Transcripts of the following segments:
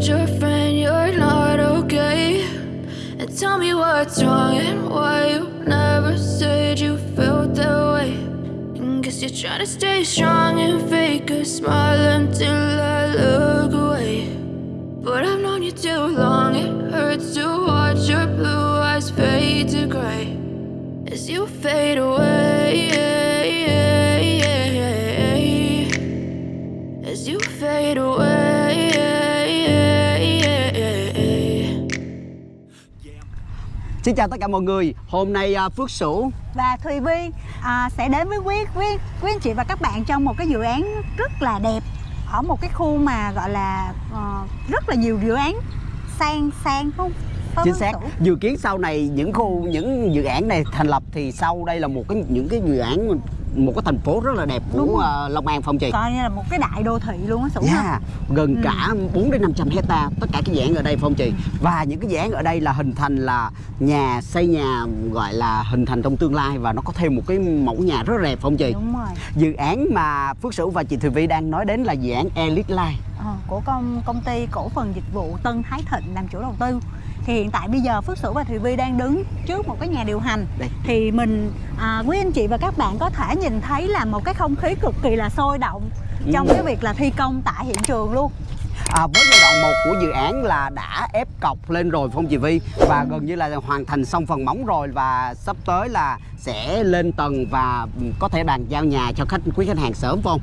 told your friend you're not okay? And tell me what's wrong and why you never said you felt that way. And guess you're trying to stay strong and fake a smile until I look away. But I've known you too long, it hurts to watch your blue eyes fade to gray as you fade away. As you fade away. Xin chào tất cả mọi người. Hôm nay à, Phước Sửu và Thùy Vi à, sẽ đến với quý quý quý anh chị và các bạn trong một cái dự án rất là đẹp ở một cái khu mà gọi là ờ, rất là nhiều dự án sang sang không? Phải Chính xác? Dự kiến sau này những khu những dự án này thành lập Thì sau đây là một cái những cái dự án Một cái thành phố rất là đẹp của à, Long An Phong Trì. Coi như là một cái đại đô thị luôn á ha Yeah, gần Ừ. cả 4 đến 500 hecta tất cả cái dự án ở đây Phong Trì. Và những cái dự án ở đây là hình thành là nhà xây nhà gọi là hình thành trong tương lai và nó có thêm một cái mẫu nhà rất là đẹp Phong Trì. Đúng rồi. Dự án mà Phước Sửu và chị Thùy Vi đang nói đến là dự án Elite Life. Ờ, của công công ty cổ phần dịch vụ Tân Thái Thịnh làm chủ đầu tư thì hiện tại bây giờ Phước Sửu và Thùy Vi đang đứng trước một cái nhà điều hành. Đây. Thì mình à, quý anh chị và các bạn có thể nhìn thấy là một cái không khí cực kỳ là sôi động trong Ừ. cái việc là thi công tại hiện trường luôn. À, với giai đoạn 1 của dự án là đã ép cọc lên rồi Phong Chị Vi và gần như là hoàn thành xong phần móng rồi và sắp tới là sẽ lên tầng và có thể bàn giao nhà cho khách quý khách hàng sớm Phong.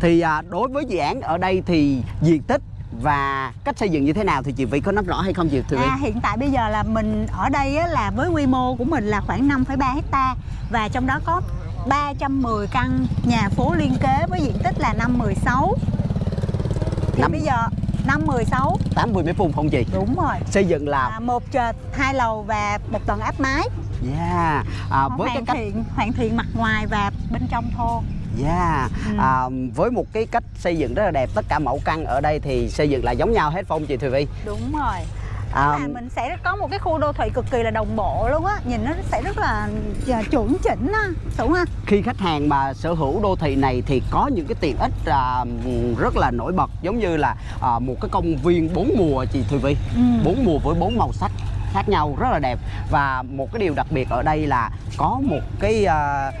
Thì à, đối với dự án ở đây thì diện tích và cách xây dựng như thế nào thì chị Vi có nắm rõ hay không chị Thùy? À, hiện tại bây giờ là mình ở đây á, là với quy mô của mình là khoảng 5,3 hecta và trong đó có 310 căn nhà phố liên kế với diện tích là 516 thì Năm- bây giờ 516 80 mét vuông Phong chị. đúng rồi. Xây dựng à, là một trệt hai lầu và một tầng áp mái. Yeah, à, với cái hoàn cách thiện hoàn thiện mặt ngoài và bên trong thô Yeah, Ừ. à, với một cái cách xây dựng rất là đẹp tất cả mẫu căn ở đây thì xây dựng là giống nhau hết Phong chị Thùy Vi. đúng rồi À, mà mình sẽ có một cái khu đô thị cực kỳ là đồng bộ luôn á nhìn nó sẽ rất là à, chuẩn chỉnh á đúng ha khi khách hàng mà sở hữu đô thị này thì có những cái tiện ích à, rất là nổi bật giống như là à, một cái công viên bốn mùa chị Thùy Vi Ừ. bốn mùa với bốn màu sắc khác nhau rất là đẹp và một cái điều đặc biệt ở đây là có một cái à,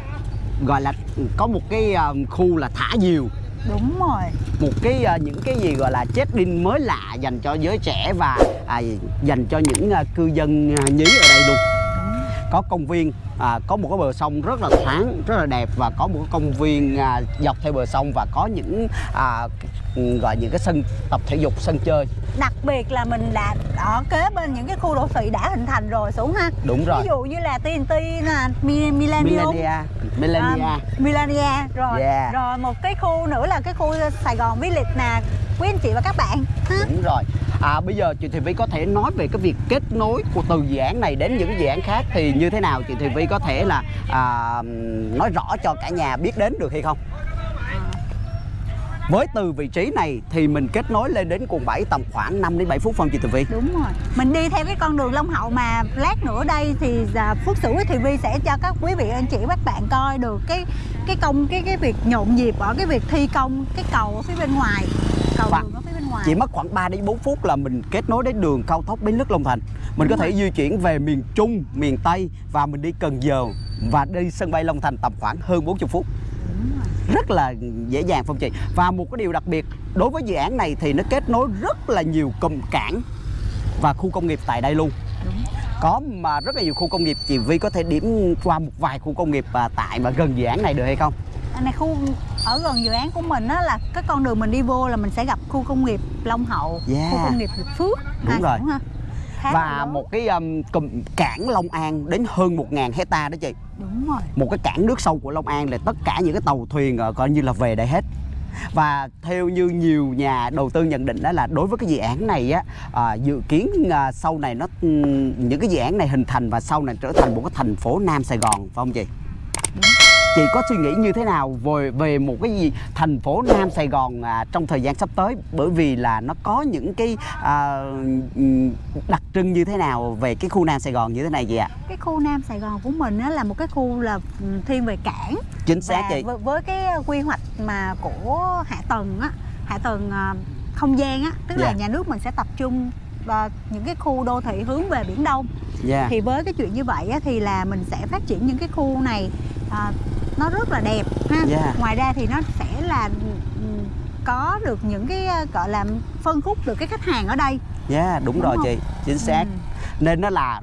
gọi là có một cái à, khu là thả diều. Đúng rồi. Một cái à, những cái gì gọi là check-in mới lạ dành cho giới trẻ và à, dành cho những à, cư dân à, nhí ở đây luôn. Có công viên à, có một cái bờ sông rất là thoáng rất là đẹp và có một cái công viên à, dọc theo bờ sông và có những à, gọi những cái sân tập thể dục sân chơi. Đặc biệt là mình đã ở kế bên những cái khu đô thị đã hình thành rồi xuống ha. Đúng rồi. Ví dụ như là TNT nè Mi- Millennium. Millenia Millenia à, Millenia rồi Yeah. rồi một cái khu nữa là cái khu Sài Gòn Village nè. Quý anh chị và các bạn ha. Đúng rồi. À, bây giờ chị Thùy Vi có thể nói về cái việc kết nối của từ dự án này đến những dự án khác thì như thế nào? Chị Thùy Vi có thể là à, nói rõ cho cả nhà biết đến được hay không với từ vị trí này thì mình kết nối lên đến quận 7 tầm khoảng 5 đến 7 phút phong chị Thùy Vi đúng rồi. Mình đi theo cái con đường Long Hậu mà lát nữa đây thì à, Phước Sửu với Thùy Vi sẽ cho các quý vị anh chị các bạn coi được cái cái công cái cái việc nhộn nhịp ở cái việc thi công cái cầu ở phía bên ngoài. Cầu Và đường ở phía bên ngoài. chỉ mất khoảng 3 đến 4 phút là mình kết nối đến đường cao tốc Bến Lức Long Thành. Mình có Đúng thể rồi. di chuyển về miền Trung miền Tây và mình đi Cần Giờ và đi sân bay Long Thành tầm khoảng hơn 40 phút rất là dễ dàng phong chị và một cái điều đặc biệt đối với dự án này thì nó kết nối rất là nhiều cụm cảng và khu công nghiệp tại đây luôn đúng có mà rất là nhiều khu công nghiệp chị Vi có thể điểm qua một vài khu công nghiệp à, tại mà gần dự án này được hay không Anh này khu ở gần dự án của mình á là cái con đường mình đi vô là mình sẽ gặp khu công nghiệp Long Hậu, Yeah. khu công nghiệp Hiệp Phước. Đúng ha, rồi. đúng ha. Khá là và lớn. một cái um, cụm cảng Long An đến hơn 1.000 hecta đó chị đúng rồi. một cái cảng nước sâu của Long An là tất cả những cái tàu thuyền ờ, coi như là về đây hết và theo như nhiều nhà đầu tư nhận định đó là đối với cái dự án này á à, dự kiến à, sau này nó những cái dự án này hình thành và sau này trở thành một cái thành phố Nam Sài Gòn phải không chị? Chị có suy nghĩ như thế nào về về một cái gì thành phố Nam Sài Gòn à, trong thời gian sắp tới bởi vì là nó có những cái à, đặc trưng như thế nào về cái khu Nam Sài Gòn như thế này chị ạ? Cái khu Nam Sài Gòn của mình á là một cái khu là thiên về cảng Chính xác và chị. với, với cái quy hoạch mà của hạ tầng á, hạ tầng à, không gian á tức là Dạ. nhà nước mình sẽ tập trung vào những cái khu đô thị hướng về biển đông dạ thì với cái chuyện như vậy á, thì là mình sẽ phát triển những cái khu này à, nó rất là đẹp ha Dạ. ngoài ra thì nó sẽ là ừm, có được những cái à, gọi là phân khúc được cái khách hàng ở đây dạ đúng, Đúng rồi không? chị chính xác Ừ. nên nó là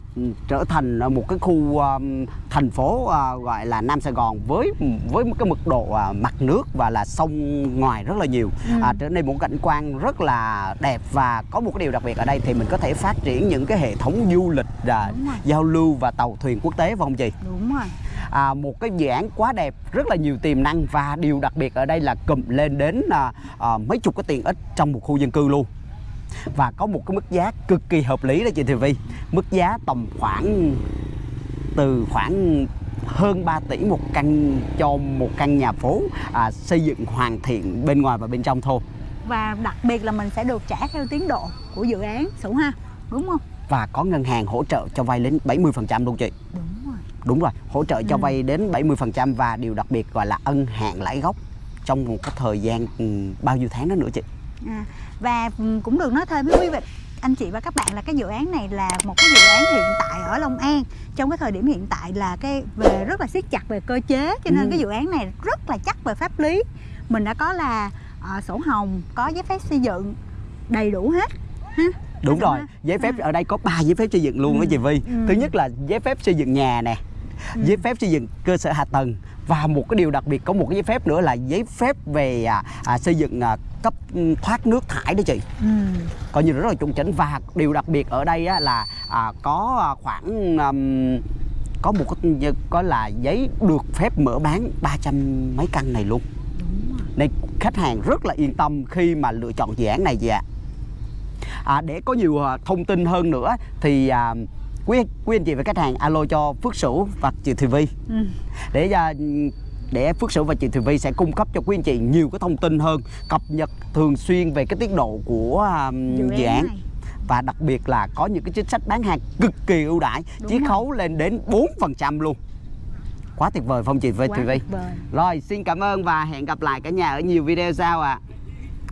trở thành một cái khu um, thành phố à, gọi là Nam Sài Gòn với với một cái mật độ à, mặt nước và là sông ngoài rất là nhiều Ừ. à, trở nên một cảnh quan rất là đẹp và có một cái điều đặc biệt ở đây thì mình có thể phát triển những cái hệ thống du lịch rồi. giao lưu và tàu thuyền quốc tế phải không chị? đúng rồi à, một cái dự án quá đẹp rất là nhiều tiềm năng và điều đặc biệt ở đây là cụm lên đến à, à, mấy chục cái tiện ích trong một khu dân cư luôn và có một cái mức giá cực kỳ hợp lý đó chị Thùy Vi mức giá tầm khoảng từ khoảng hơn 3 tỷ một căn cho một căn nhà phố à, xây dựng hoàn thiện bên ngoài và bên trong thôi. Và đặc biệt là mình sẽ được trả theo tiến độ của dự án Sửu ha đúng không? Và có ngân hàng hỗ trợ cho vay đến 70% luôn chị. Đúng rồi. Đúng rồi hỗ trợ cho Ừ. vay đến 70% và điều đặc biệt gọi là ân hạn lãi gốc trong một cái thời gian ừ, bao nhiêu tháng đó nữa chị À, và ừm, cũng được nói thêm với quý vị anh chị và các bạn là cái dự án này là một cái dự án hiện tại ở Long An trong cái thời điểm hiện tại là cái về rất là siết chặt về cơ chế cho nên Ừ. cái dự án này rất là chắc về pháp lý mình đã có là ờ, sổ hồng có giấy phép xây dựng đầy đủ hết ha đúng rồi giấy phép À. ở đây có 3 giấy phép xây dựng luôn đó Ừ. chị Vi Ừ. thứ nhất là giấy phép xây dựng nhà nè Ừ. giấy phép xây dựng cơ sở hạ tầng. Và một cái điều đặc biệt có một cái giấy phép nữa là giấy phép về à, à, xây dựng à, cấp ừ, thoát nước thải đó chị. Ừ. coi như rất là chuẩn chỉnh và điều đặc biệt ở đây á, là à, có à, khoảng ừm, có một cái có là giấy được phép mở bán 300 mấy căn này luôn. Nên khách hàng rất là yên tâm khi mà lựa chọn dự án này chị ạ. À, để có nhiều à, thông tin hơn nữa thì à, quý quý anh chị và khách hàng alo cho Phước Sửu và chị Thùy Vi ừ. để à, để Phước Sửu và chị Thùy Vi sẽ cung cấp cho quý anh chị nhiều cái thông tin hơn cập nhật thường xuyên về cái tiến độ của à, dự án này. và đặc biệt là có những cái chính sách bán hàng cực kỳ ưu đãi chiết khấu lên đến 4% luôn quá tuyệt vời không chị quá Thùy Vi rồi xin cảm ơn và hẹn gặp lại cả nhà ở nhiều video sau ạ à.